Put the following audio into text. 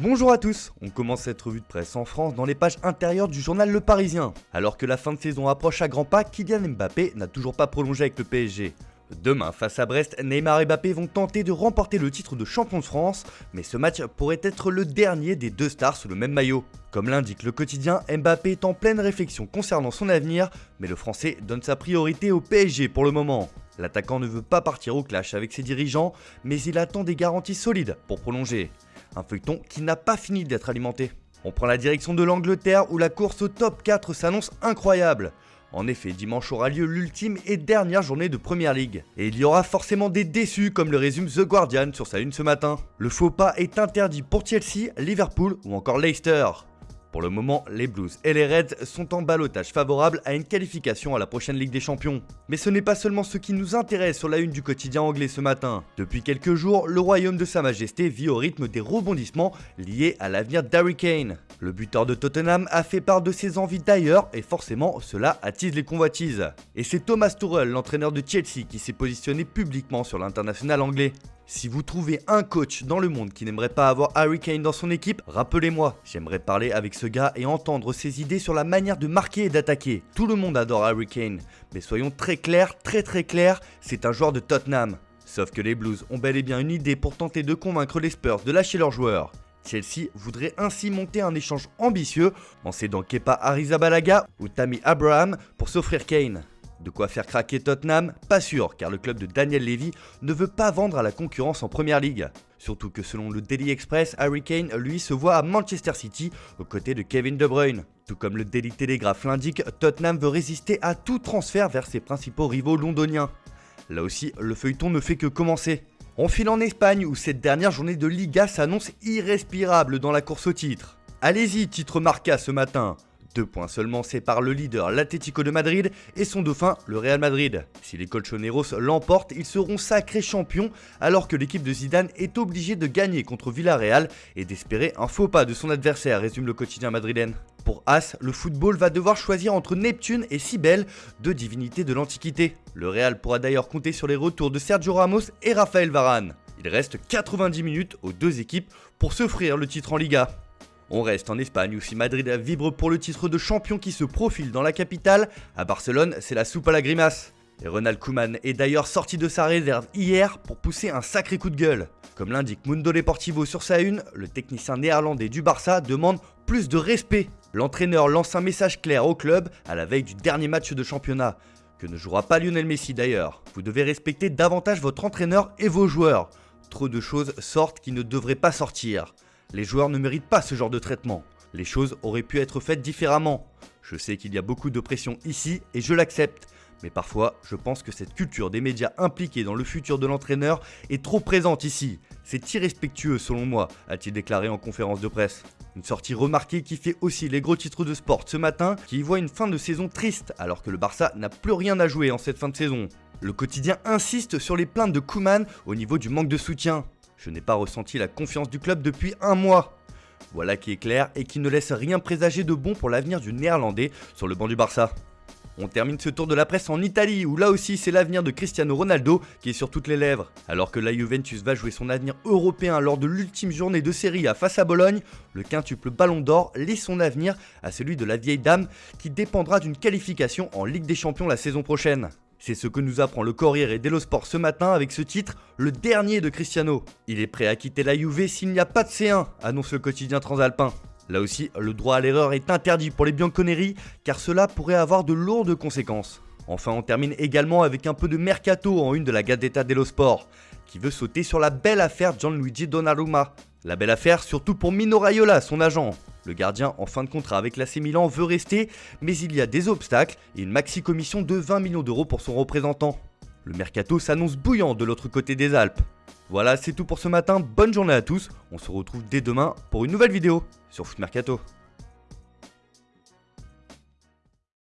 Bonjour à tous, on commence cette revue de presse en France dans les pages intérieures du journal Le Parisien. Alors que la fin de saison approche à grands pas, Kylian Mbappé n'a toujours pas prolongé avec le PSG. Demain, face à Brest, Neymar et Mbappé vont tenter de remporter le titre de champion de France, mais ce match pourrait être le dernier des deux stars sous le même maillot. Comme l'indique le quotidien, Mbappé est en pleine réflexion concernant son avenir, mais le Français donne sa priorité au PSG pour le moment. L'attaquant ne veut pas partir au clash avec ses dirigeants, mais il attend des garanties solides pour prolonger. Un feuilleton qui n'a pas fini d'être alimenté. On prend la direction de l'Angleterre où la course au top 4 s'annonce incroyable. En effet, dimanche aura lieu l'ultime et dernière journée de Première League. Et il y aura forcément des déçus comme le résume The Guardian sur sa une ce matin. Le faux pas est interdit pour Chelsea, Liverpool ou encore Leicester. Pour le moment, les Blues et les Reds sont en balotage favorable à une qualification à la prochaine Ligue des Champions. Mais ce n'est pas seulement ce qui nous intéresse sur la une du quotidien anglais ce matin. Depuis quelques jours, le royaume de Sa Majesté vit au rythme des rebondissements liés à l'avenir d'Harry Kane. Le buteur de Tottenham a fait part de ses envies d'ailleurs et forcément cela attise les convoitises. Et c'est Thomas Tuchel, l'entraîneur de Chelsea, qui s'est positionné publiquement sur l'international anglais. Si vous trouvez un coach dans le monde qui n'aimerait pas avoir Harry Kane dans son équipe, rappelez-moi. J'aimerais parler avec ce gars et entendre ses idées sur la manière de marquer et d'attaquer. Tout le monde adore Harry Kane, mais soyons très clairs, très très clairs, c'est un joueur de Tottenham. Sauf que les Blues ont bel et bien une idée pour tenter de convaincre les Spurs de lâcher leurs joueurs. Chelsea voudrait ainsi monter un échange ambitieux en cédant Kepa Arrizabalaga ou Tammy Abraham pour s'offrir Kane. De quoi faire craquer Tottenham Pas sûr, car le club de Daniel Levy ne veut pas vendre à la concurrence en première ligue. Surtout que selon le Daily Express, Harry Kane, lui, se voit à Manchester City aux côtés de Kevin De Bruyne. Tout comme le Daily Telegraph l'indique, Tottenham veut résister à tout transfert vers ses principaux rivaux londoniens. Là aussi, le feuilleton ne fait que commencer. On file en Espagne où cette dernière journée de Liga s'annonce irrespirable dans la course au titre. Allez-y, titre Marca ce matin. Deux points seulement séparent le leader, l'Atlético de Madrid, et son dauphin, le Real Madrid. Si les Colchoneros l'emportent, ils seront sacrés champions, alors que l'équipe de Zidane est obligée de gagner contre Villarreal et d'espérer un faux pas de son adversaire, résume le quotidien madrilène. Pour As, le football va devoir choisir entre Neptune et Cybèle, deux divinités de l'Antiquité. Le Real pourra d'ailleurs compter sur les retours de Sergio Ramos et Raphaël Varane. Il reste 90 minutes aux deux équipes pour s'offrir le titre en Liga. On reste en Espagne où si Madrid vibre pour le titre de champion qui se profile dans la capitale, à Barcelone c'est la soupe à la grimace. Et Ronald Koeman est d'ailleurs sorti de sa réserve hier pour pousser un sacré coup de gueule. Comme l'indique Mundo Deportivo sur sa une, le technicien néerlandais du Barça demande plus de respect. L'entraîneur lance un message clair au club à la veille du dernier match de championnat, que ne jouera pas Lionel Messi d'ailleurs. Vous devez respecter davantage votre entraîneur et vos joueurs. Trop de choses sortent qui ne devraient pas sortir. Les joueurs ne méritent pas ce genre de traitement. Les choses auraient pu être faites différemment. Je sais qu'il y a beaucoup de pression ici et je l'accepte. Mais parfois, je pense que cette culture des médias impliqués dans le futur de l'entraîneur est trop présente ici. C'est irrespectueux selon moi, a-t-il déclaré en conférence de presse. Une sortie remarquée qui fait aussi les gros titres de sport ce matin, qui y voit une fin de saison triste alors que le Barça n'a plus rien à jouer en cette fin de saison. Le quotidien insiste sur les plaintes de Kuman au niveau du manque de soutien. Je n'ai pas ressenti la confiance du club depuis un mois. Voilà qui est clair et qui ne laisse rien présager de bon pour l'avenir du néerlandais sur le banc du Barça. On termine ce tour de la presse en Italie, où là aussi c'est l'avenir de Cristiano Ronaldo qui est sur toutes les lèvres. Alors que la Juventus va jouer son avenir européen lors de l'ultime journée de série à face à Bologne, le quintuple Ballon d'Or laisse son avenir à celui de la vieille dame qui dépendra d'une qualification en Ligue des Champions la saison prochaine. C'est ce que nous apprend le Corriere dello Sport ce matin avec ce titre, le dernier de Cristiano. Il est prêt à quitter la Juve s'il n'y a pas de C1, annonce le quotidien transalpin. Là aussi, le droit à l'erreur est interdit pour les Bianconeri car cela pourrait avoir de lourdes conséquences. Enfin, on termine également avec un peu de mercato en une de la Gazzetta dello Sport, qui veut sauter sur la belle affaire Gianluigi Donnarumma. La belle affaire surtout pour Mino Raiola, son agent. Le gardien en fin de contrat avec l'AC Milan veut rester, mais il y a des obstacles et une maxi-commission de 20 millions d'euros pour son représentant. Le mercato s'annonce bouillant de l'autre côté des Alpes. Voilà, c'est tout pour ce matin, bonne journée à tous, on se retrouve dès demain pour une nouvelle vidéo sur Foot Mercato.